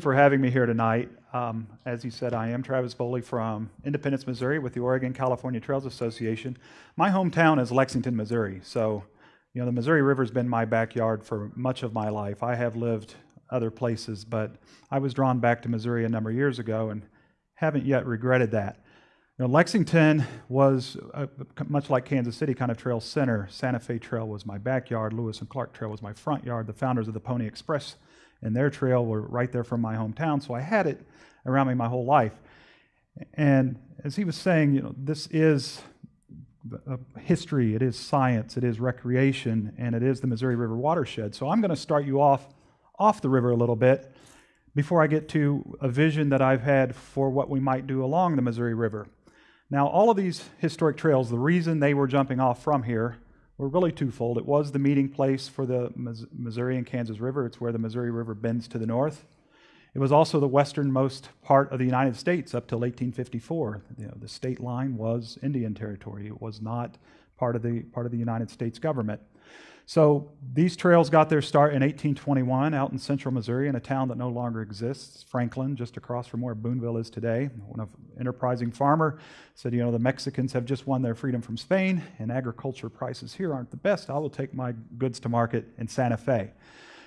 you for having me here tonight. Um, as you said, I am Travis Boley from Independence, Missouri with the Oregon California Trails Association. My hometown is Lexington, Missouri. So, you know, the Missouri River has been my backyard for much of my life. I have lived other places, but I was drawn back to Missouri a number of years ago and haven't yet regretted that. You know, Lexington was much like Kansas City, kind of trail center. Santa Fe Trail was my backyard. Lewis and Clark Trail was my front yard. The founders of the Pony Express and their trail were right there from my hometown, so I had it around me my whole life. And as he was saying, you know, this is uh, history, it is science, it is recreation, and it is the Missouri River watershed. So I'm going to start you off off the river a little bit before I get to a vision that I've had for what we might do along the Missouri River. Now, all of these historic trails, the reason they were jumping off from here were really twofold. It was the meeting place for the Missouri and Kansas River. It's where the Missouri River bends to the north. It was also the westernmost part of the United States up till 1854. You know, the state line was Indian territory. It was not part of the part of the United States government. So these trails got their start in 1821 out in central Missouri in a town that no longer exists, Franklin, just across from where Boonville is today. One of enterprising farmer said, you know, the Mexicans have just won their freedom from Spain and agriculture prices here aren't the best. I will take my goods to market in Santa Fe.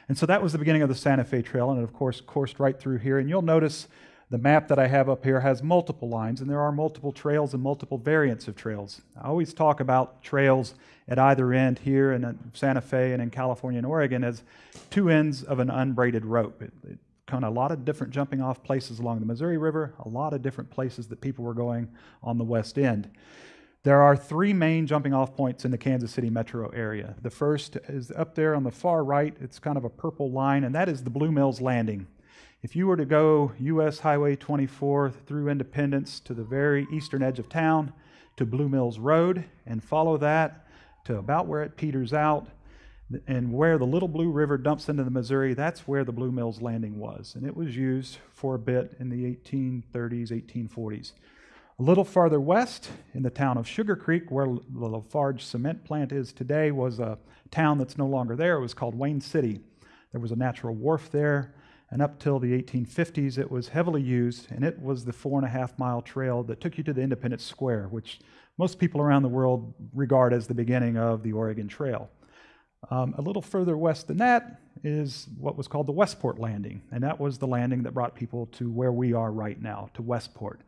And so that was the beginning of the Santa Fe Trail and it of course coursed right through here. And you'll notice the map that I have up here has multiple lines, and there are multiple trails and multiple variants of trails. I always talk about trails at either end here in uh, Santa Fe and in California and Oregon as two ends of an unbraided rope. It, it kind of a lot of different jumping off places along the Missouri River, a lot of different places that people were going on the west end. There are three main jumping off points in the Kansas City metro area. The first is up there on the far right. It's kind of a purple line, and that is the Blue Mills Landing. If you were to go US Highway 24 through Independence to the very eastern edge of town to Blue Mills Road and follow that to about where it peters out and where the Little Blue River dumps into the Missouri, that's where the Blue Mills Landing was. And it was used for a bit in the 1830s, 1840s. A little farther west, in the town of Sugar Creek, where the Lafarge cement plant is today, was a town that's no longer there. It was called Wayne City. There was a natural wharf there and up till the 1850s, it was heavily used, and it was the four and a half mile trail that took you to the Independence Square, which most people around the world regard as the beginning of the Oregon Trail. Um, a little further west than that is what was called the Westport Landing, and that was the landing that brought people to where we are right now, to Westport.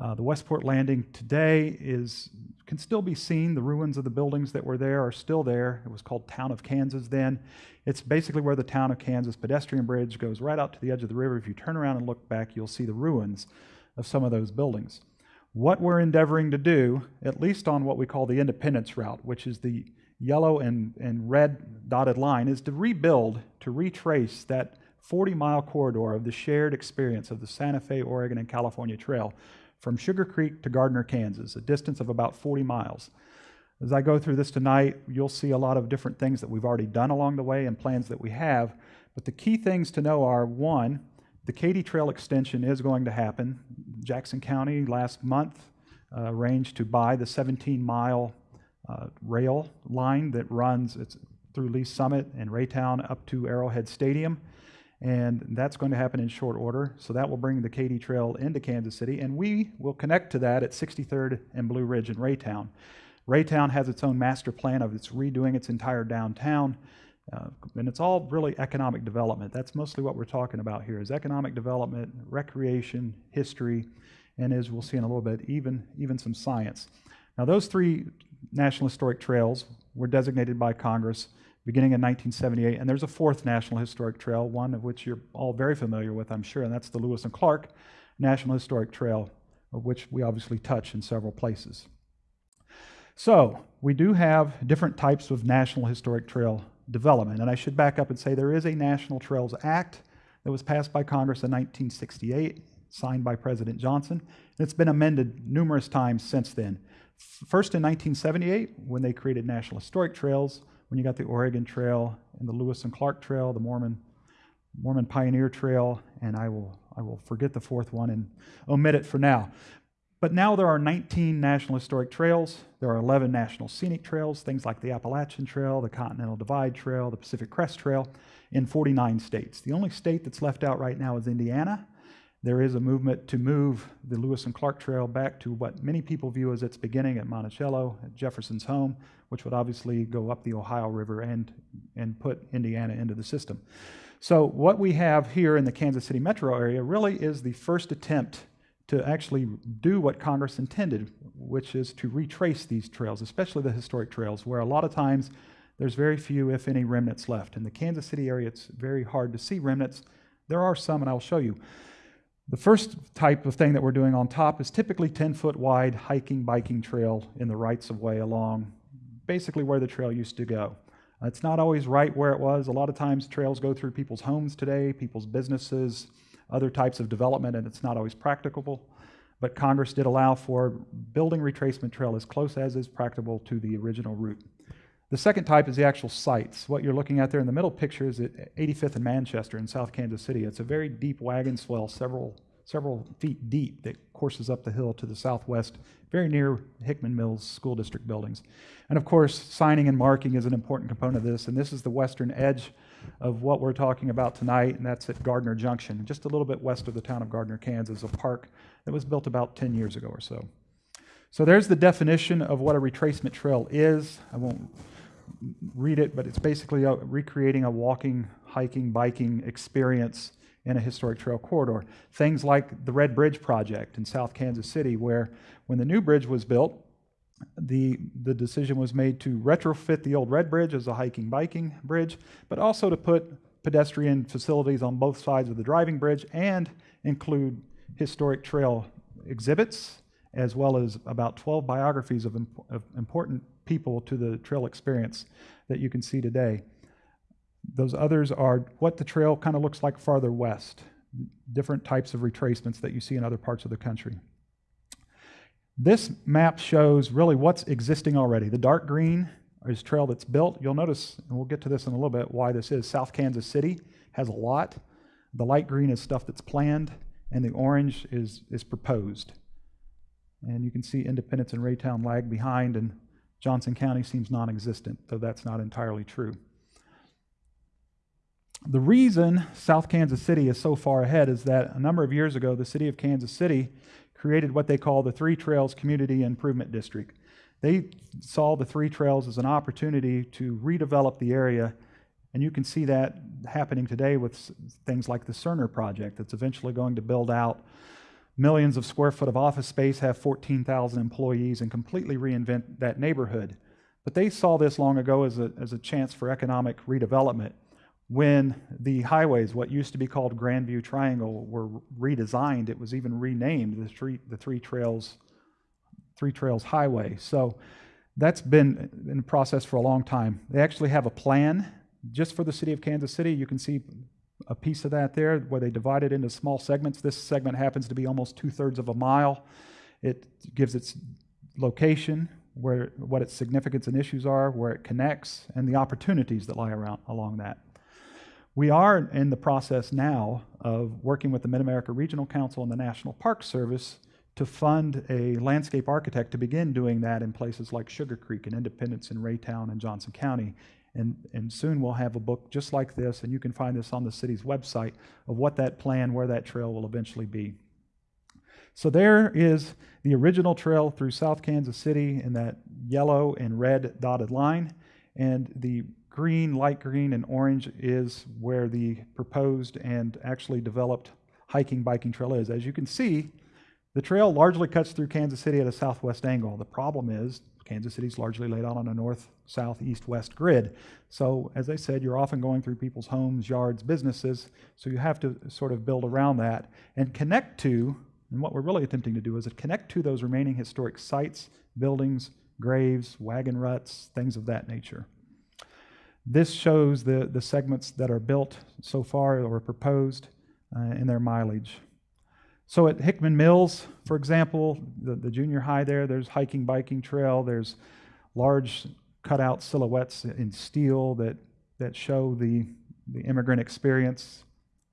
Uh, the Westport Landing today is can still be seen. The ruins of the buildings that were there are still there. It was called Town of Kansas then. It's basically where the Town of Kansas pedestrian bridge goes right out to the edge of the river. If you turn around and look back, you'll see the ruins of some of those buildings. What we're endeavoring to do, at least on what we call the Independence Route, which is the yellow and, and red dotted line, is to rebuild, to retrace that 40 mile corridor of the shared experience of the Santa Fe, Oregon, and California Trail from Sugar Creek to Gardner, Kansas, a distance of about 40 miles. As I go through this tonight, you'll see a lot of different things that we've already done along the way and plans that we have. But the key things to know are one, the Katy Trail extension is going to happen. Jackson County last month uh, arranged to buy the 17 mile uh, rail line that runs through Lee's Summit and Raytown up to Arrowhead Stadium and that's going to happen in short order. So that will bring the Katy Trail into Kansas City, and we will connect to that at 63rd and Blue Ridge in Raytown. Raytown has its own master plan of its redoing its entire downtown, uh, and it's all really economic development. That's mostly what we're talking about here: is economic development, recreation, history, and as we'll see in a little bit, even even some science. Now, those three National Historic Trails were designated by Congress beginning in 1978. And there's a fourth National Historic Trail, one of which you're all very familiar with, I'm sure, and that's the Lewis and Clark National Historic Trail, of which we obviously touch in several places. So, we do have different types of National Historic Trail development. And I should back up and say there is a National Trails Act that was passed by Congress in 1968, signed by President Johnson, and it's been amended numerous times since then. First in 1978, when they created National Historic Trails, when you got the Oregon Trail and the Lewis and Clark Trail, the Mormon Mormon Pioneer Trail, and I will I will forget the fourth one and omit it for now. But now there are 19 National Historic Trails. There are 11 National Scenic Trails, things like the Appalachian Trail, the Continental Divide Trail, the Pacific Crest Trail, in 49 states. The only state that's left out right now is Indiana. There is a movement to move the Lewis and Clark Trail back to what many people view as its beginning at Monticello, at Jefferson's home, which would obviously go up the Ohio River and, and put Indiana into the system. So, what we have here in the Kansas City metro area really is the first attempt to actually do what Congress intended, which is to retrace these trails, especially the historic trails, where a lot of times there's very few, if any, remnants left. In the Kansas City area, it's very hard to see remnants. There are some, and I'll show you. The first type of thing that we're doing on top is typically 10 foot wide hiking, biking trail in the rights of way along basically where the trail used to go. It's not always right where it was. A lot of times trails go through people's homes today, people's businesses, other types of development, and it's not always practicable. But Congress did allow for building retracement trail as close as is practicable to the original route. The second type is the actual sites. What you're looking at there in the middle picture is at 85th and Manchester in South Kansas City. It's a very deep wagon swale, several, several feet deep, that courses up the hill to the southwest, very near Hickman Mills School District buildings. And of course, signing and marking is an important component of this, and this is the western edge of what we're talking about tonight, and that's at Gardner Junction, just a little bit west of the town of Gardner, Kansas, a park that was built about 10 years ago or so. So there's the definition of what a retracement trail is. I won't read it, but it's basically a, recreating a walking, hiking, biking experience in a historic trail corridor. Things like the Red Bridge project in South Kansas City, where when the new bridge was built, the, the decision was made to retrofit the old Red Bridge as a hiking biking bridge, but also to put pedestrian facilities on both sides of the driving bridge and include historic trail exhibits, as well as about 12 biographies of, imp- of important people to the trail experience that you can see today. Those others are what the trail kind of looks like farther west, different types of retracements that you see in other parts of the country. This map shows really what's existing already. The dark green is trail that's built. You'll notice, and we'll get to this in a little bit, why this is. South Kansas City has a lot. The light green is stuff that's planned, and the orange is, is proposed. And you can see Independence and Raytown lag behind, and Johnson County seems non existent, though that's not entirely true. The reason South Kansas City is so far ahead is that a number of years ago, the city of Kansas City created what they call the Three Trails Community Improvement District. They saw the Three Trails as an opportunity to redevelop the area, and you can see that happening today with things like the Cerner project that's eventually going to build out millions of square foot of office space, have 14,000 employees, and completely reinvent that neighborhood. But they saw this long ago as a, as a chance for economic redevelopment when the highways, what used to be called Grandview Triangle, were redesigned. It was even renamed the Three, the Three Trails, Three Trails Highway. So that's been in process for a long time. They actually have a plan just for the city of Kansas City. You can see a piece of that there where they divide it into small segments. This segment happens to be almost two thirds of a mile. It gives its location, where what its significance and issues are, where it connects, and the opportunities that lie around along that. We are in the process now of working with the Mid America Regional Council and the National Park Service to fund a landscape architect to begin doing that in places like Sugar Creek and Independence and Raytown and Johnson County and, and soon we'll have a book just like this, and you can find this on the city's website of what that plan, where that trail will eventually be. So there is the original trail through South Kansas City in that yellow and red dotted line, and the green, light green, and orange is where the proposed and actually developed hiking biking trail is. As you can see, the trail largely cuts through Kansas City at a southwest angle. The problem is Kansas City is largely laid out on a north, south, east, west grid. So, as I said, you're often going through people's homes, yards, businesses. So, you have to sort of build around that and connect to, and what we're really attempting to do is to connect to those remaining historic sites, buildings, graves, wagon ruts, things of that nature. This shows the, the segments that are built so far or proposed uh, in their mileage. So at Hickman Mills, for example, the, the junior high there, there's hiking, biking trail, there's large cutout silhouettes in steel that, that show the, the immigrant experience.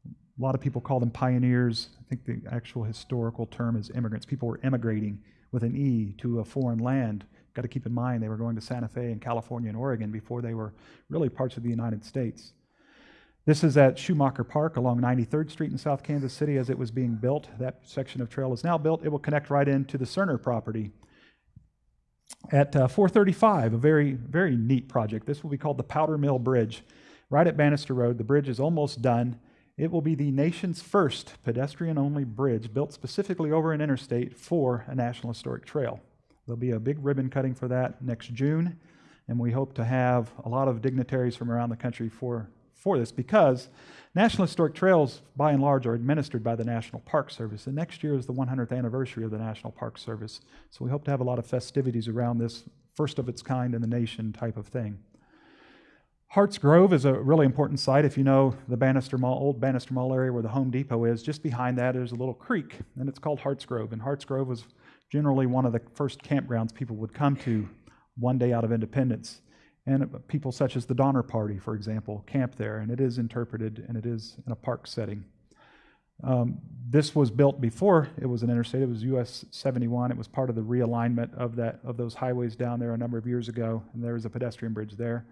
A lot of people call them pioneers. I think the actual historical term is immigrants. People were immigrating with an E to a foreign land. Got to keep in mind they were going to Santa Fe and California and Oregon before they were really parts of the United States. This is at Schumacher Park along 93rd Street in South Kansas City as it was being built. That section of trail is now built. It will connect right into the Cerner property. At uh, 435, a very, very neat project. This will be called the Powder Mill Bridge. Right at Bannister Road, the bridge is almost done. It will be the nation's first pedestrian only bridge built specifically over an interstate for a National Historic Trail. There'll be a big ribbon cutting for that next June, and we hope to have a lot of dignitaries from around the country for, for this because National Historic Trails, by and large, are administered by the National Park Service, and next year is the 100th anniversary of the National Park Service. So we hope to have a lot of festivities around this first of its kind in the nation type of thing. Harts Grove is a really important site. If you know the Bannister Mall, old Bannister Mall area where the Home Depot is, just behind that is a little creek, and it's called Harts Grove. And Harts Grove was generally one of the first campgrounds people would come to one day out of independence. And people such as the Donner Party, for example, camp there, and it is interpreted and it is in a park setting. Um, this was built before it was an interstate. It was US 71. It was part of the realignment of that of those highways down there a number of years ago, and there was a pedestrian bridge there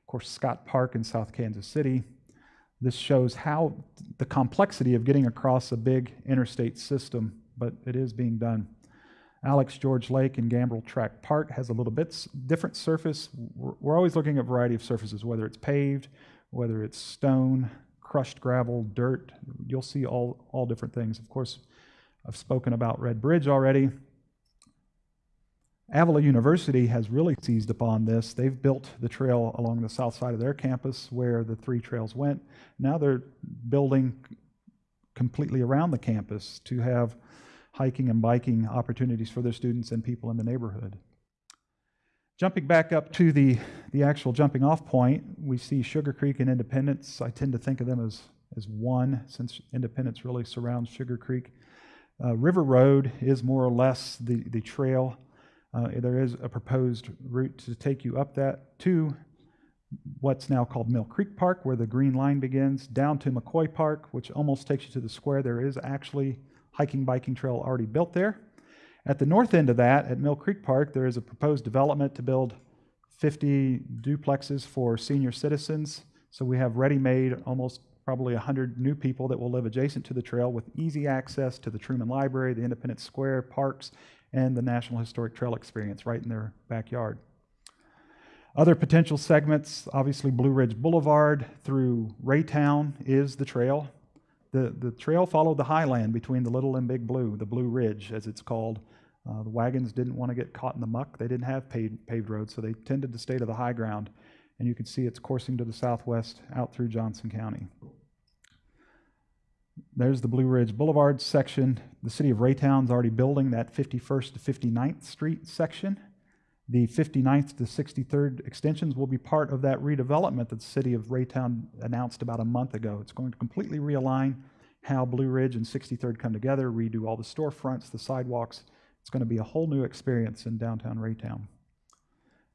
Of course, Scott Park in South Kansas City. This shows how the complexity of getting across a big interstate system, but it is being done. Alex George Lake in Gambrel Track Park has a little bit different surface. We're always looking at a variety of surfaces, whether it's paved, whether it's stone, crushed gravel, dirt. You'll see all, all different things. Of course, I've spoken about Red Bridge already. Avila University has really seized upon this. They've built the trail along the south side of their campus where the three trails went. Now they're building completely around the campus to have hiking and biking opportunities for their students and people in the neighborhood. Jumping back up to the, the actual jumping off point, we see Sugar Creek and Independence. I tend to think of them as, as one since Independence really surrounds Sugar Creek. Uh, River Road is more or less the, the trail uh, there is a proposed route to take you up that to what's now called Mill Creek Park, where the green line begins, down to McCoy Park, which almost takes you to the square. There is actually hiking biking trail already built there. At the north end of that, at Mill Creek Park, there is a proposed development to build 50 duplexes for senior citizens. So we have ready-made almost probably 100 new people that will live adjacent to the trail with easy access to the Truman Library, the Independence Square, parks, and the National Historic Trail experience right in their backyard. Other potential segments, obviously Blue Ridge Boulevard through Raytown is the trail. The, the trail followed the highland between the Little and Big Blue, the Blue Ridge as it's called. Uh, the wagons didn't want to get caught in the muck. They didn't have paved, paved roads, so they tended to stay to the high ground. And you can see it's coursing to the southwest out through Johnson County. There's the Blue Ridge Boulevard section. The city of Raytown's already building that 51st to 59th Street section. The 59th to 63rd extensions will be part of that redevelopment that the city of Raytown announced about a month ago. It's going to completely realign how Blue Ridge and 63rd come together, redo all the storefronts, the sidewalks. It's going to be a whole new experience in downtown Raytown.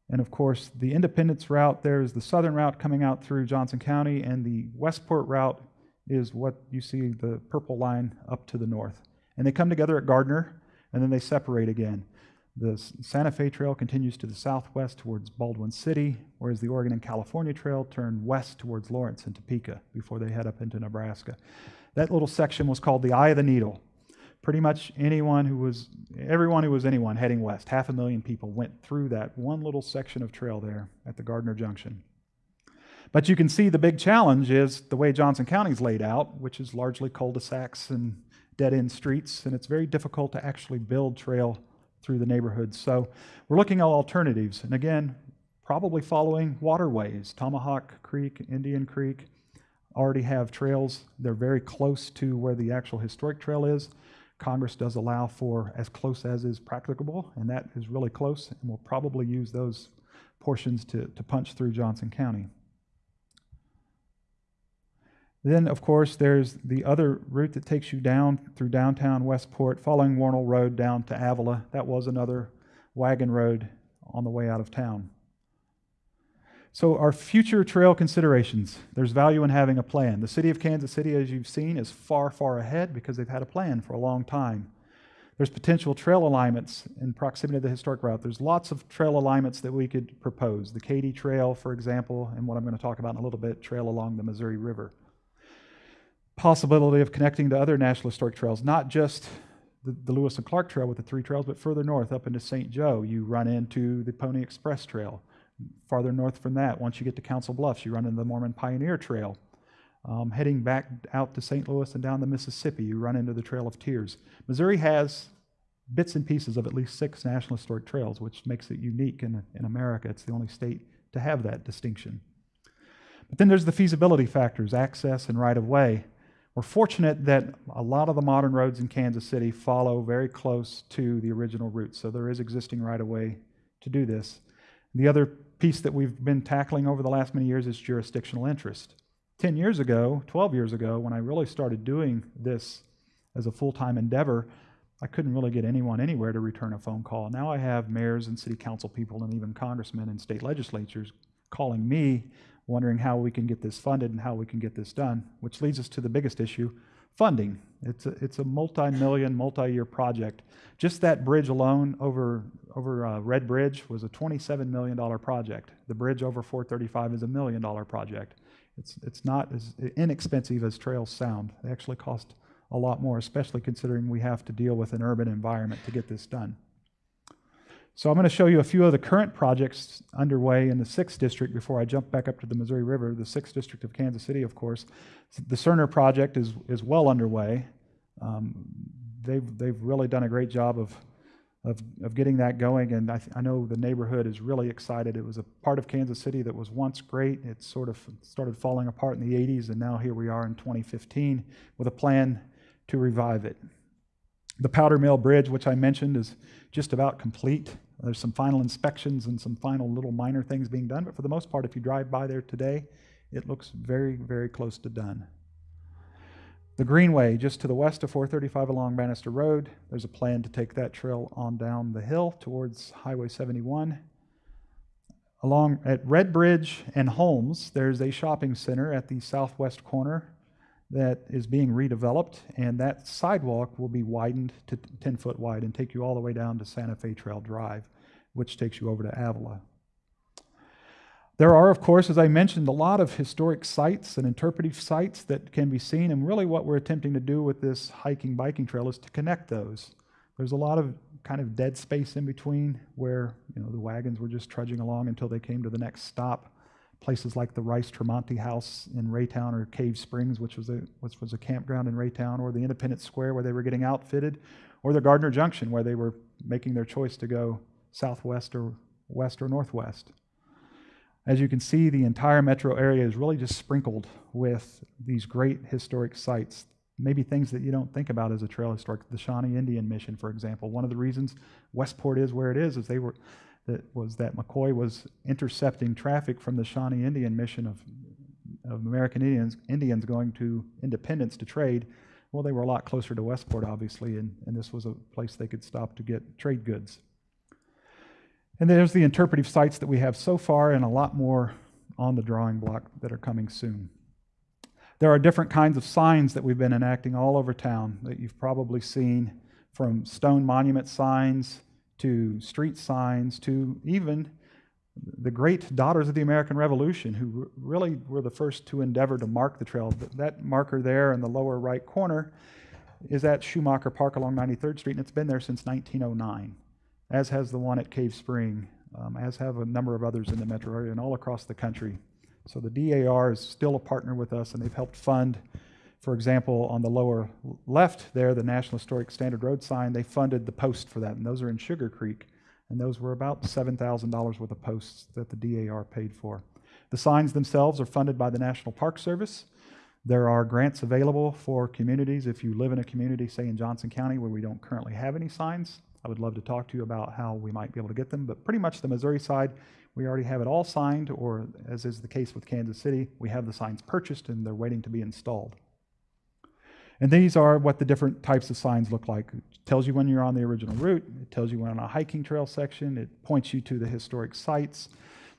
And of course, the Independence route, there's the southern route coming out through Johnson County, and the Westport route is what you see the purple line up to the north. And they come together at Gardner, and then they separate again. The Santa Fe Trail continues to the southwest towards Baldwin City, whereas the Oregon and California Trail turn west towards Lawrence and Topeka before they head up into Nebraska. That little section was called the Eye of the Needle. Pretty much anyone who was, everyone who was anyone heading west, half a million people went through that one little section of trail there at the Gardner Junction. But you can see the big challenge is the way Johnson County is laid out, which is largely cul-de-sacs and dead-end streets, and it's very difficult to actually build trail through the neighborhoods. So we're looking at alternatives, and again, probably following waterways. Tomahawk Creek, Indian Creek already have trails. They're very close to where the actual historic trail is. Congress does allow for as close as is practicable, and that is really close, and we'll probably use those portions to, to punch through Johnson County. Then, of course, there's the other route that takes you down through downtown Westport, following Wornall Road down to Avila. That was another wagon road on the way out of town. So, our future trail considerations there's value in having a plan. The city of Kansas City, as you've seen, is far, far ahead because they've had a plan for a long time. There's potential trail alignments in proximity to the historic route. There's lots of trail alignments that we could propose. The Katy Trail, for example, and what I'm going to talk about in a little bit, trail along the Missouri River. Possibility of connecting to other National Historic Trails, not just the, the Lewis and Clark Trail with the three trails, but further north up into St. Joe, you run into the Pony Express Trail. Farther north from that, once you get to Council Bluffs, you run into the Mormon Pioneer Trail. Um, heading back out to St. Louis and down the Mississippi, you run into the Trail of Tears. Missouri has bits and pieces of at least six National Historic Trails, which makes it unique in, in America. It's the only state to have that distinction. But then there's the feasibility factors, access and right of way. We're fortunate that a lot of the modern roads in Kansas City follow very close to the original route, so there is existing right of way to do this. The other piece that we've been tackling over the last many years is jurisdictional interest. 10 years ago, 12 years ago, when I really started doing this as a full time endeavor, I couldn't really get anyone anywhere to return a phone call. Now I have mayors and city council people and even congressmen and state legislatures calling me, wondering how we can get this funded and how we can get this done, which leads us to the biggest issue funding. It's a, it's a multi million, multi year project. Just that bridge alone over, over uh, Red Bridge was a $27 million project. The bridge over 435 is a million dollar project. It's, it's not as inexpensive as trails sound. They actually cost a lot more, especially considering we have to deal with an urban environment to get this done. So I'm going to show you a few of the current projects underway in the 6th District before I jump back up to the Missouri River, the 6th District of Kansas City, of course. The Cerner project is, is well underway. Um, they've, they've really done a great job of of, of getting that going. And I, I, know the neighborhood is really excited. It was a part of Kansas City that was once great. It sort of started falling apart in the 80s, and now here we are in 2015 with a plan to revive it. The Powder Mill Bridge, which I mentioned, is just about complete. There's some final inspections and some final little minor things being done, but for the most part, if you drive by there today, it looks very, very close to done. The Greenway, just to the west of 435 along Bannister Road, there's a plan to take that trail on down the hill towards Highway 71. Along at Red Bridge and Holmes, there's a shopping center at the southwest corner that is being redeveloped, and that sidewalk will be widened to 10 foot wide and take you all the way down to Santa Fe Trail Drive, which takes you over to Avila. There are, of course, as I mentioned, a lot of historic sites and interpretive sites that can be seen, and really what we're attempting to do with this hiking biking trail is to connect those. There's a lot of kind of dead space in between where you know the wagons were just trudging along until they came to the next stop. Places like the Rice Tremonti House in Raytown or Cave Springs, which was a which was a campground in Raytown, or the Independence Square where they were getting outfitted, or the Gardner Junction where they were making their choice to go southwest or west or northwest. As you can see, the entire metro area is really just sprinkled with these great historic sites. Maybe things that you don't think about as a trail historic. The Shawnee Indian Mission, for example. One of the reasons Westport is where it is is they were that was that McCoy was intercepting traffic from the Shawnee Indian Mission of, of American Indians Indians going to Independence to trade. Well, they were a lot closer to Westport, obviously, and, and this was a place they could stop to get trade goods. And there's the interpretive sites that we have so far, and a lot more on the drawing block that are coming soon. There are different kinds of signs that we've been enacting all over town that you've probably seen, from stone monument signs to street signs to even the great daughters of the American Revolution, who really were the first to endeavor to mark the trail. That marker there in the lower right corner is at Schumacher Park along 93rd Street, and it's been there since 1909 as has the one at Cave Spring, um, as have a number of others in the metro area and all across the country. So the DAR is still a partner with us, and they've helped fund, for example, on the lower left there, the National Historic Standard Road sign, they funded the post for that, and those are in Sugar Creek. And those were about $7,000 worth of posts that the DAR paid for. The signs themselves are funded by the National Park Service. There are grants available for communities. If you live in a community, say in Johnson County, where we don't currently have any signs, I would love to talk to you about how we might be able to get them. But pretty much the Missouri side, we already have it all signed, or as is the case with Kansas City, we have the signs purchased and they're waiting to be installed. And these are what the different types of signs look like. It tells you when you're on the original route, it tells you when on a hiking trail section, it points you to the historic sites.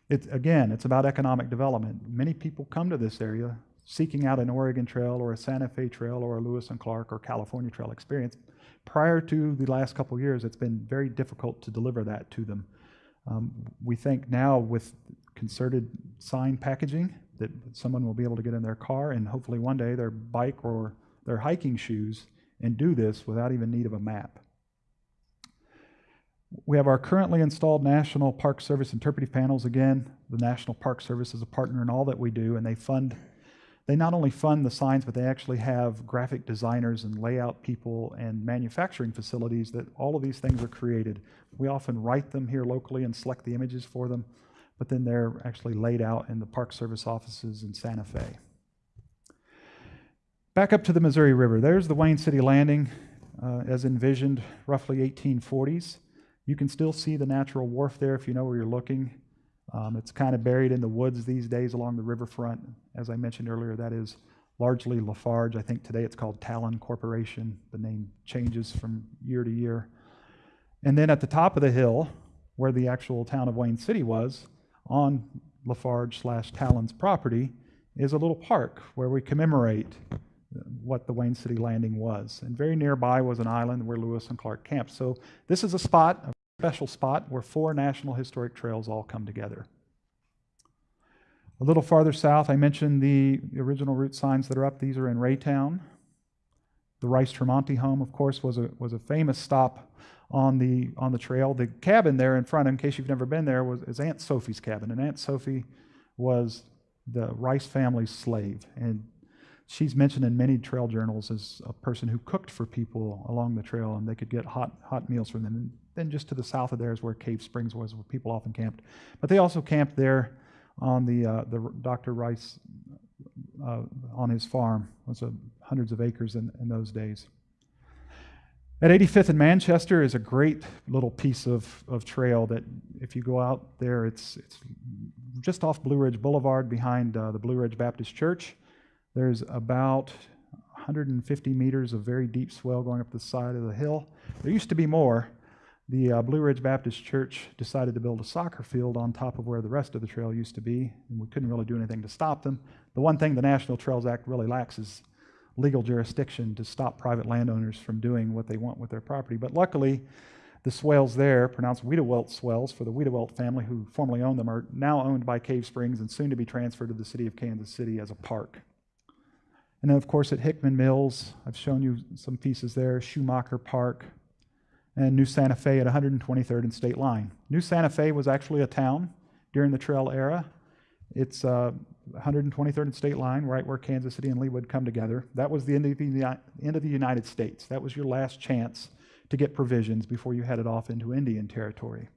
It, again, it's about economic development. Many people come to this area seeking out an Oregon Trail or a Santa Fe Trail or a Lewis and Clark or California Trail experience. Prior to the last couple years, it's been very difficult to deliver that to them. Um, we think now with concerted sign packaging that someone will be able to get in their car and hopefully one day their bike or their hiking shoes and do this without even need of a map. We have our currently installed National Park Service interpretive panels. Again, the National Park Service is a partner in all that we do, and they fund, they not only fund the signs, but they actually have graphic designers and layout people and manufacturing facilities that all of these things are created. We often write them here locally and select the images for them, but then they're actually laid out in the Park Service offices in Santa Fe. Back up to the Missouri River. There's the Wayne City Landing uh, as envisioned roughly 1840s. You can still see the natural wharf there if you know where you're looking. Um, it's kind of buried in the woods these days along the riverfront. As I mentioned earlier, that is largely Lafarge. I think today it's called Talon Corporation. The name changes from year to year. And then at the top of the hill, where the actual town of Wayne City was, on Lafarge slash Talon's property, is a little park where we commemorate what the Wayne City Landing was. And very nearby was an island where Lewis and Clark camped. So this is a spot, a special spot where four National Historic Trails all come together. A little farther south, I mentioned the original route signs that are up. These are in Raytown. The Rice Tremonti home, of course, was a, was a famous stop on the, on the trail. The cabin there in front, in case you've never been there, was is Aunt Sophie's cabin. And Aunt Sophie was the Rice family's slave. And she's mentioned in many trail journals as a person who cooked for people along the trail and they could get hot, hot meals from them. And then just to the south of there is where Cave Springs was, where people often camped. But they also camped there on the, uh, the Dr. Rice uh, on his farm. It was hundreds of acres in, in those days. At 85th and Manchester is a great little piece of, of trail that if you go out there, it's, it's just off Blue Ridge Boulevard behind uh, the Blue Ridge Baptist Church. There's about 150 meters of very deep swale going up the side of the hill. There used to be more, the uh, Blue Ridge Baptist Church decided to build a soccer field on top of where the rest of the trail used to be, and we couldn't really do anything to stop them. The one thing the National Trails Act really lacks is legal jurisdiction to stop private landowners from doing what they want with their property. But luckily, the swales there, pronounced Wiedewelt swales for the Wiedewelt family who formerly owned them, are now owned by Cave Springs and soon to be transferred to the city of Kansas City as a park. And then, of course, at Hickman Mills, I've shown you some pieces there, Schumacher Park, and New Santa Fe at 123rd and State Line. New Santa Fe was actually a town during the trail era. It's uh, 123rd and State Line, right where Kansas City and Leawood come together. That was the end of the, end of the United States. That was your last chance to get provisions before you headed off into Indian territory.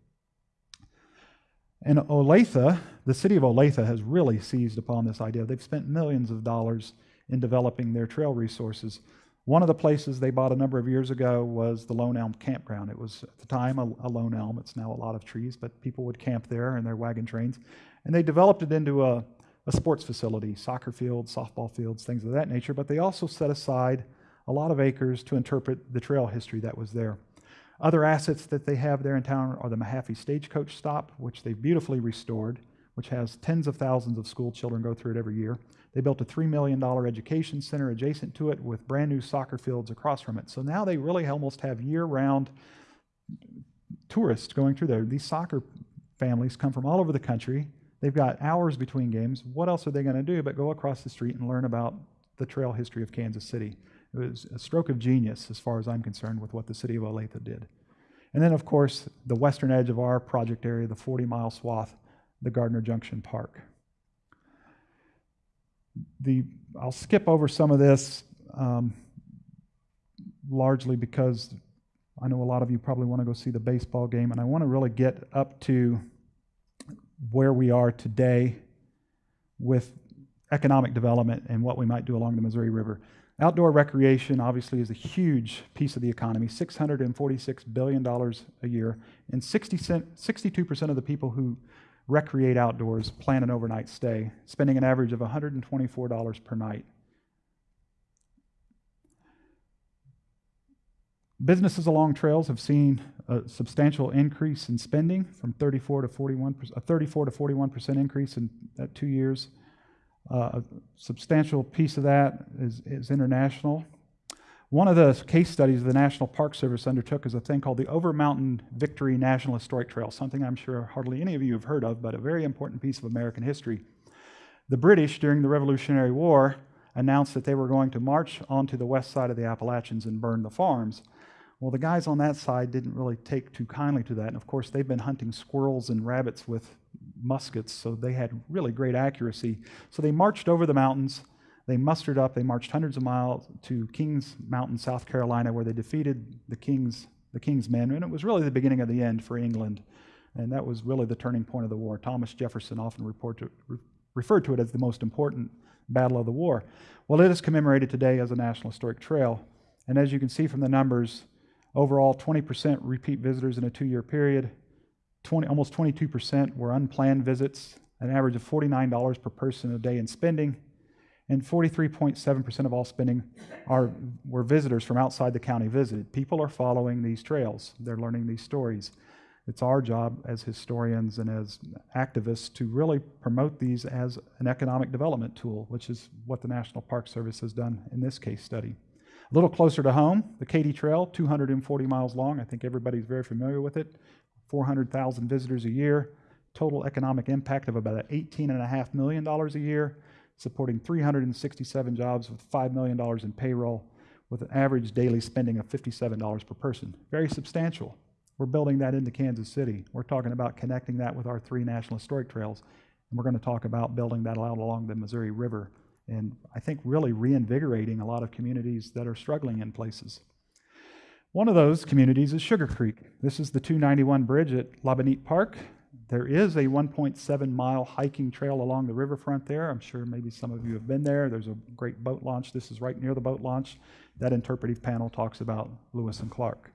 And Olathe, the city of Olathe has really seized upon this idea. They've spent millions of dollars in developing their trail resources. One of the places they bought a number of years ago was the Lone Elm Campground. It was at the time a, a, lone elm. It's now a lot of trees, but people would camp there in their wagon trains. And they developed it into a, a sports facility, soccer fields, softball fields, things of that nature. But they also set aside a lot of acres to interpret the trail history that was there. Other assets that they have there in town are the Mahaffie Stagecoach Stop, which they've beautifully restored, which has tens of thousands of school children go through it every year. They built a $3 million education center adjacent to it with brand new soccer fields across from it. So now they really almost have year round tourists going through there. These soccer families come from all over the country. They've got hours between games. What else are they going to do but go across the street and learn about the trail history of Kansas City? It was a stroke of genius, as far as I'm concerned, with what the city of Olathe did. And then, of course, the western edge of our project area, the 40 mile swath, the Gardner Junction Park the, I'll skip over some of this um, largely because I know a lot of you probably want to go see the baseball game, and I want to really get up to where we are today with economic development and what we might do along the Missouri River. Outdoor recreation obviously is a huge piece of the economy, $646 billion a year, and 60 62% of the people who recreate outdoors, plan an overnight stay, spending an average of $124 per night. Businesses along trails have seen a substantial increase in spending from 34 to 41 a 34 to 41 percent increase in two years. Uh, a substantial piece of that is, is international. One of the case studies the National Park Service undertook is a thing called the Over Mountain Victory National Historic Trail, something I'm sure hardly any of you have heard of, but a very important piece of American history. The British, during the Revolutionary War, announced that they were going to march onto the west side of the Appalachians and burn the farms. Well, the guys on that side didn't really take too kindly to that. And of course, they've been hunting squirrels and rabbits with muskets, so they had really great accuracy. So they marched over the mountains. They mustered up. They marched hundreds of miles to Kings Mountain, South Carolina, where they defeated the King's, the King's men. And it was really the beginning of the end for England. And that was really the turning point of the war. Thomas Jefferson often to, re, referred to it as the most important battle of the war. Well, it is commemorated today as a National Historic Trail. And as you can see from the numbers, Overall, 20% repeat visitors in a two year period. 20, almost 22% were unplanned visits, an average of $49 per person a day in spending. And 43.7% of all spending are, were visitors from outside the county visited. People are following these trails, they're learning these stories. It's our job as historians and as activists to really promote these as an economic development tool, which is what the National Park Service has done in this case study. A little closer to home, the Katy Trail, 240 miles long. I think everybody's very familiar with it. 400,000 visitors a year. Total economic impact of about $18.5 million a year, supporting 367 jobs with $5 million in payroll, with an average daily spending of $57 per person. Very substantial. We're building that into Kansas City. We're talking about connecting that with our three National Historic Trails, and we're going to talk about building that out along the Missouri River and I think really reinvigorating a lot of communities that are struggling in places. One of those communities is Sugar Creek. This is the 291 bridge at LaBenite Park. There is a 1.7 mile hiking trail along the riverfront there. I'm sure maybe some of you have been there. There's a great boat launch. This is right near the boat launch. That interpretive panel talks about Lewis and Clark.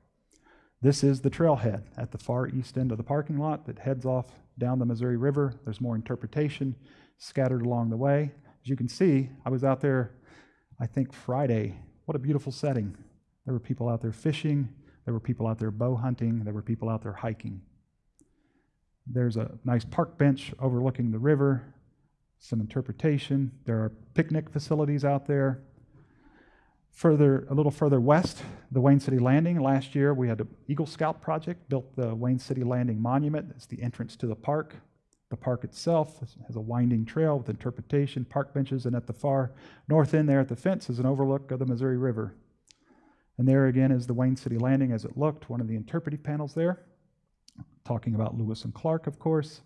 This is the trailhead at the far east end of the parking lot that heads off down the Missouri River. There's more interpretation scattered along the way. As you can see, I was out there, I think Friday. What a beautiful setting. There were people out there fishing, there were people out there bow hunting, there were people out there hiking. There's a nice park bench overlooking the river, some interpretation. There are picnic facilities out there. Further, a little further west, the Wayne City Landing. Last year, we had the Eagle Scout project, built the Wayne City Landing Monument. It's the entrance to the park. The park itself has a winding trail with interpretation, park benches, and at the far north end there at the fence is an overlook of the Missouri River. And there again is the Wayne City Landing as it looked, one of the interpretive panels there, talking about Lewis and Clark, of course.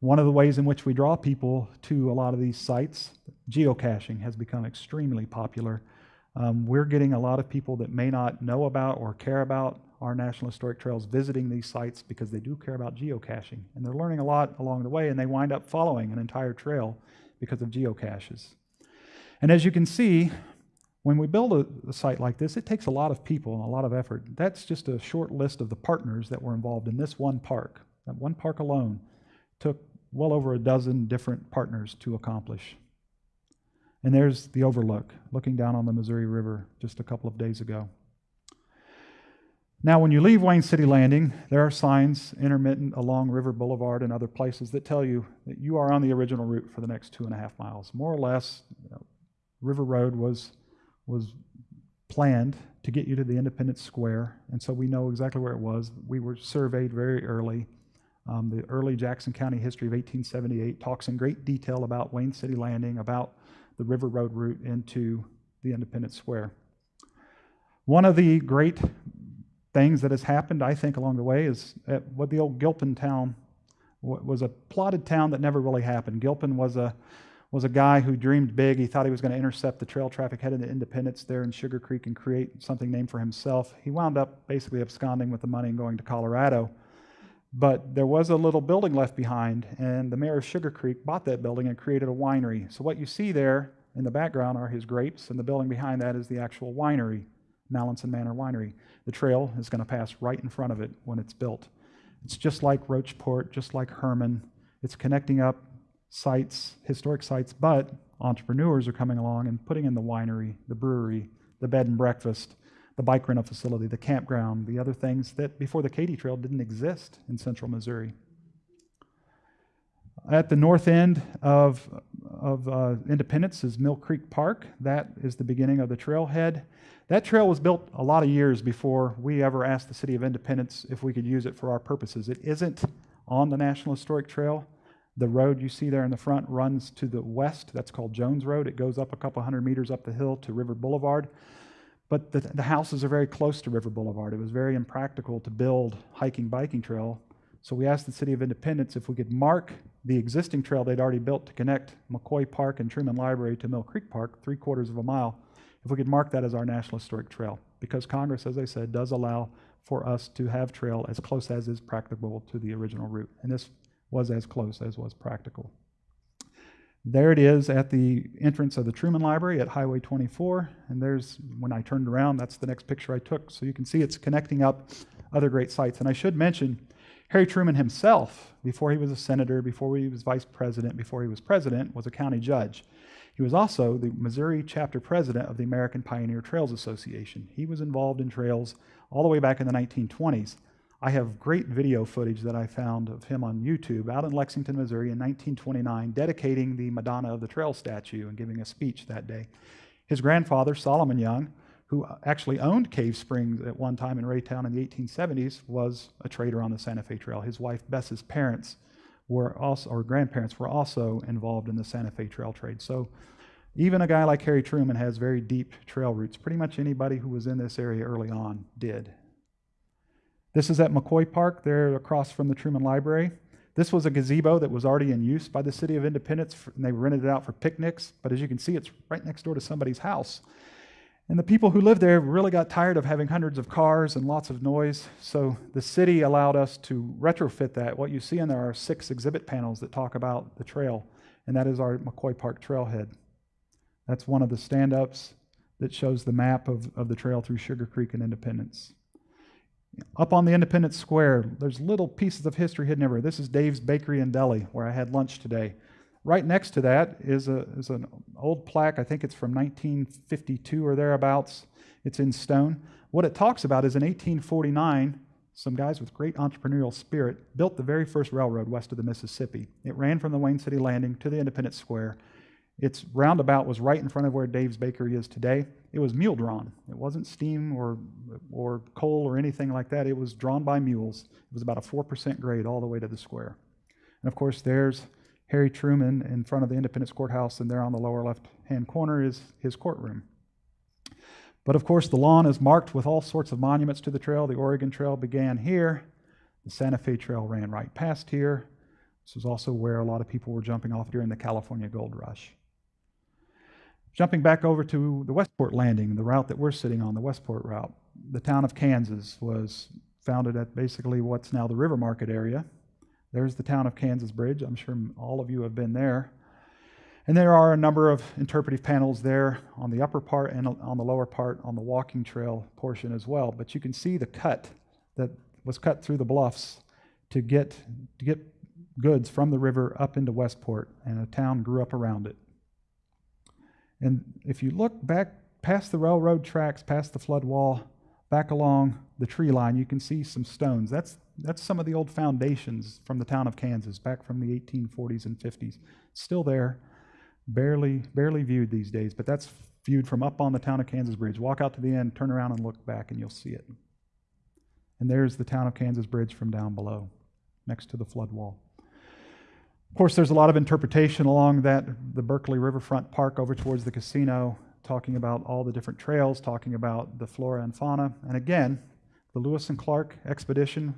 One of the ways in which we draw people to a lot of these sites, geocaching has become extremely popular. Um, we're getting a lot of people that may not know about or care about our National Historic Trails visiting these sites because they do care about geocaching. And they're learning a lot along the way, and they wind up following an entire trail because of geocaches. And as you can see, when we build a, a, site like this, it takes a lot of people and a lot of effort. That's just a short list of the partners that were involved in this one park. That one park alone took well over a dozen different partners to accomplish. And there's the overlook, looking down on the Missouri River just a couple of days ago. Now, when you leave Wayne City Landing, there are signs intermittent along River Boulevard and other places that tell you that you are on the original route for the next two and a half miles. More or less, you know, River Road was, was planned to get you to the Independence Square, and so we know exactly where it was. We were surveyed very early. Um, the early Jackson County history of 1878 talks in great detail about Wayne City Landing, about the River Road route into the Independence Square. One of the great things that has happened, I think, along the way is what the old Gilpin town was a plotted town that never really happened. Gilpin was a was a guy who dreamed big. He thought he was going to intercept the trail traffic headed to Independence there in Sugar Creek and create something named for himself. He wound up basically absconding with the money and going to Colorado. But there was a little building left behind, and the mayor of Sugar Creek bought that building and created a winery. So what you see there in the background are his grapes, and the building behind that is the actual winery. Mallinson Manor Winery. The trail is going to pass right in front of it when it's built. It's just like Rocheport, just like Hermann. It's connecting up sites, historic sites, but entrepreneurs are coming along and putting in the winery, the brewery, the bed and breakfast, the bike rental facility, the campground, the other things that before the Katy Trail didn't exist in central Missouri. At the north end of of uh, Independence is Mill Creek Park. That is the beginning of the trailhead. That trail was built a lot of years before we ever asked the City of Independence if we could use it for our purposes. It isn't on the National Historic Trail. The road you see there in the front runs to the west. That's called Jones Road. It goes up a couple hundred meters up the hill to River Boulevard. But the, the houses are very close to River Boulevard. It was very impractical to build hiking biking trail. So we asked the City of Independence if we could mark the existing trail they'd already built to connect McCoy Park and Truman Library to Mill Creek Park, three quarters of a mile, if we could mark that as our National Historic Trail. Because Congress, as I said, does allow for us to have trail as close as is practicable to the original route. And this was as close as was practical. There it is at the entrance of the Truman Library at Highway 24. And there's, when I turned around, that's the next picture I took. So you can see it's connecting up other great sites. And I should mention, Harry Truman himself, before he was a senator, before he was vice president, before he was president, was a county judge. He was also the Missouri chapter president of the American Pioneer Trails Association. He was involved in trails all the way back in the 1920s. I have great video footage that I found of him on YouTube out in Lexington, Missouri in 1929, dedicating the Madonna of the Trail statue and giving a speech that day. His grandfather, Solomon Young, who actually owned Cave Springs at one time in Raytown in the 1870s, was a trader on the Santa Fe Trail. His wife, Bess's parents, were also, or grandparents, were also involved in the Santa Fe Trail trade. So even a guy like Harry Truman has very deep trail roots. Pretty much anybody who was in this area early on did. This is at McCoy Park, there across from the Truman Library. This was a gazebo that was already in use by the City of Independence, and they rented it out for picnics. But as you can see, it's right next door to somebody's house. And the people who lived there really got tired of having hundreds of cars and lots of noise, so the city allowed us to retrofit that. What you see in there are six exhibit panels that talk about the trail, and that is our McCoy Park trailhead. That's one of the stand ups that shows the map of, of the trail through Sugar Creek and Independence. Up on the Independence Square, there's little pieces of history hidden everywhere. This is Dave's Bakery and Deli, where I had lunch today. Right next to that is, a, is an old plaque. I think it's from 1952 or thereabouts. It's in stone. What it talks about is in 1849, some guys with great entrepreneurial spirit built the very first railroad west of the Mississippi. It ran from the Wayne City Landing to the Independence Square. Its roundabout was right in front of where Dave's Bakery is today. It was mule drawn. It wasn't steam or, or coal or anything like that. It was drawn by mules. It was about a 4% grade all the way to the square. And of course, there's Harry Truman in front of the Independence Courthouse, and there on the lower left hand corner is his courtroom. But of course, the lawn is marked with all sorts of monuments to the trail. The Oregon Trail began here, the Santa Fe Trail ran right past here. This was also where a lot of people were jumping off during the California Gold Rush. Jumping back over to the Westport Landing, the route that we're sitting on, the Westport route, the town of Kansas was founded at basically what's now the River Market area. There's the town of Kansas Bridge. I'm sure all of you have been there. And there are a number of interpretive panels there on the upper part and on the lower part on the walking trail portion as well. But you can see the cut that was cut through the bluffs to get, to get goods from the river up into Westport, and a town grew up around it. And if you look back past the railroad tracks, past the flood wall, back along the tree line, you can see some stones. That's, that's some of the old foundations from the town of Kansas, back from the 1840s and 50s. Still there, barely, barely viewed these days, but that's viewed from up on the town of Kansas Bridge. Walk out to the end, turn around and look back, and you'll see it. And there's the town of Kansas Bridge from down below, next to the flood wall. Course, there's a lot of interpretation along that the Berkley Riverfront Park over towards the casino, talking about all the different trails, talking about the flora and fauna. And again, the Lewis and Clark expedition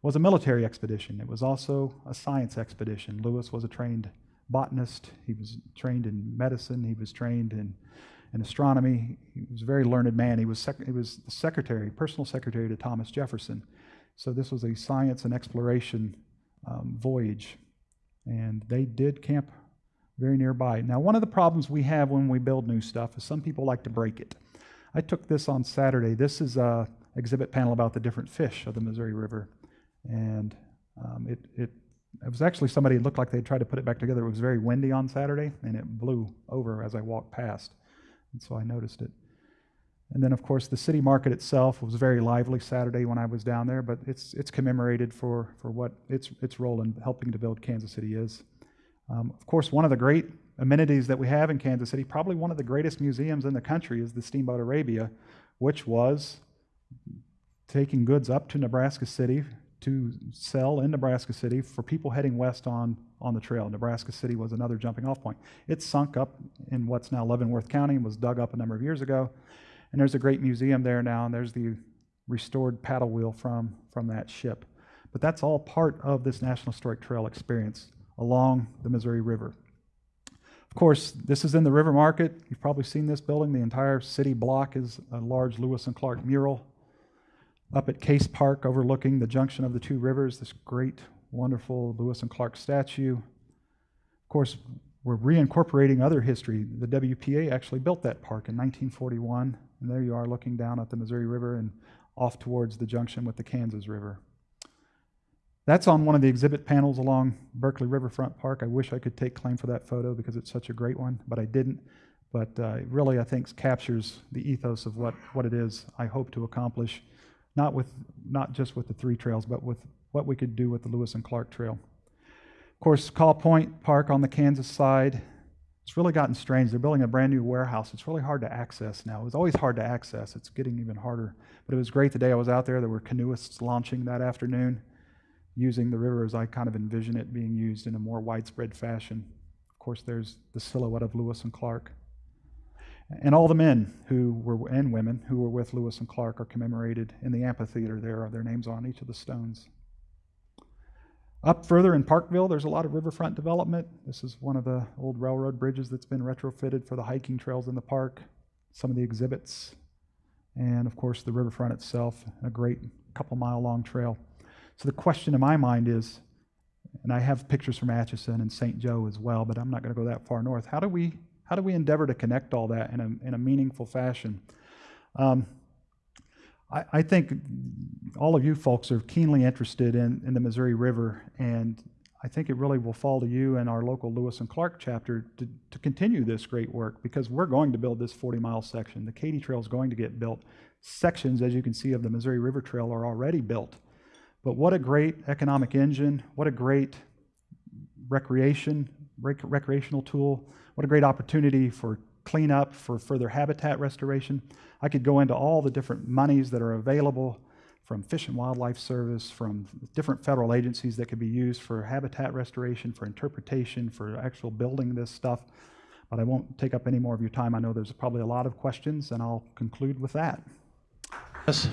was a military expedition. It was also a science expedition. Lewis was a trained botanist. He was trained in medicine. He was trained in, in astronomy. He was a very learned man. He was, he was the secretary, personal secretary to Thomas Jefferson. So this was a science and exploration um, voyage and they did camp very nearby. Now, one of the problems we have when we build new stuff is some people like to break it. I took this on Saturday. This is a exhibit panel about the different fish of the Missouri River, and um, it, it it was actually somebody looked like they tried to put it back together. It was very windy on Saturday, and it blew over as I walked past, and so I noticed it. And then, of course, the city market itself was very lively Saturday when I was down there, but it's, it's commemorated for, for what its, its role in helping to build Kansas City is. Um, of course, one of the great amenities that we have in Kansas City, probably one of the greatest museums in the country is the Steamboat Arabia, which was taking goods up to Nebraska City to sell in Nebraska City for people heading west on, on the trail. Nebraska City was another jumping off point. It sunk up in what's now Leavenworth County and was dug up a number of years ago. And there's a great museum there now, and there's the restored paddle wheel from, from that ship. But that's all part of this National Historic Trail experience along the Missouri River. Of course, this is in the River Market. You've probably seen this building. The entire city block is a large Lewis and Clark mural. Up at Case Park, overlooking the junction of the two rivers, this great, wonderful Lewis and Clark statue. Of course, we're reincorporating other history. The WPA actually built that park in 1941, and there you are looking down at the Missouri River and off towards the junction with the Kansas River. That's on one of the exhibit panels along Berkley Riverfront Park. I wish I could take claim for that photo because it's such a great one, but I didn't. But uh, really, I think, captures the ethos of what, what it is I hope to accomplish, not, with, not just with the three trails, but with what we could do with the Lewis and Clark Trail. Of course, Kaw Point Park on the Kansas side, it's really gotten strange. They're building a brand new warehouse. It's really hard to access now. It was always hard to access. It's getting even harder. But it was great the day I was out there. There were canoeists launching that afternoon using the river as I kind of envision it being used in a more widespread fashion. Of course, there's the silhouette of Lewis and Clark. And all the men who were, and women who were with Lewis and Clark are commemorated in the amphitheater there. Are their names on each of the stones. Up further in Parkville, there's a lot of riverfront development. This is one of the old railroad bridges that's been retrofitted for the hiking trails in the park, some of the exhibits, and of course the riverfront itself, a great couple mile long trail. So the question in my mind is, and I have pictures from Atchison and St. Joe as well, but I'm not going to go that far north. How do we how do we endeavor to connect all that in a in a meaningful fashion? Um, I, I, think all of you folks are keenly interested in, in the Missouri River, and I think it really will fall to you and our local Lewis and Clark chapter to, to continue this great work because we're going to build this 40 mile section. The Katy Trail is going to get built. Sections, as you can see, of the Missouri River Trail are already built. But what a great economic engine, what a great recreation, rec- recreational tool, what a great opportunity for cleanup, for further habitat restoration. I could go into all the different monies that are available from Fish and Wildlife Service, from different federal agencies that could be used for habitat restoration, for interpretation, for actual building this stuff. But I won't take up any more of your time. I know there's probably a lot of questions, and I'll conclude with that. Yes.